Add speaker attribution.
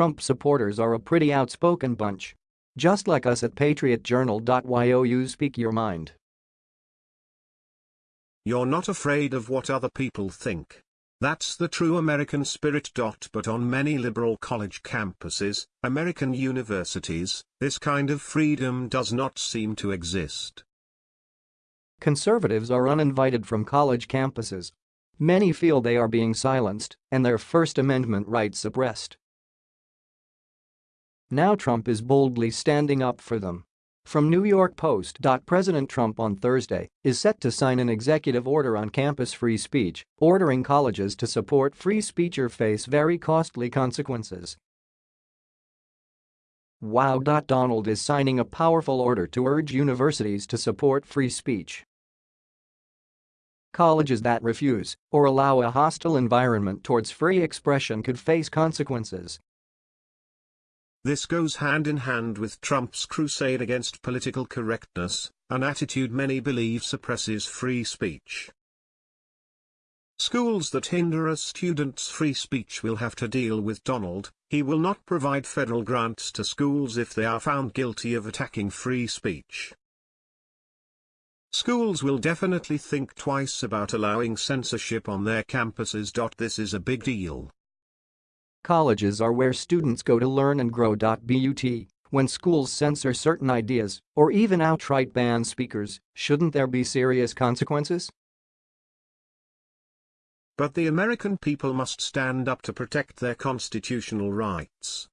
Speaker 1: Trump supporters are a pretty outspoken bunch. Just like us at patriotjournal.yo you speak your mind.
Speaker 2: You're not afraid of what other people think. That's the true American spirit. But on many liberal college campuses, American universities, this kind of freedom does not seem to exist.
Speaker 1: Conservatives are uninvited from college campuses. Many feel they are being silenced and their First Amendment rights suppressed. Now Trump is boldly standing up for them. From New York Post. President Trump on Thursday is set to sign an executive order on campus free speech, ordering colleges to support free speech or face very costly consequences. Wow. Donald is signing a powerful order to urge universities to support free speech. Colleges that refuse or allow a hostile environment towards free expression could face consequences.
Speaker 2: This goes hand in hand with Trump's crusade against political correctness, an attitude many believe suppresses free speech. Schools that hinder a student's free speech will have to deal with Donald, he will not provide federal grants to schools if they are found guilty of attacking free speech. Schools will definitely think twice about allowing censorship on their campuses. This is a big deal.
Speaker 1: Colleges are where students go to learn and grow. But when schools censor certain ideas or even outright ban speakers, shouldn't there be serious consequences?
Speaker 2: But the American people must stand up to protect their constitutional rights.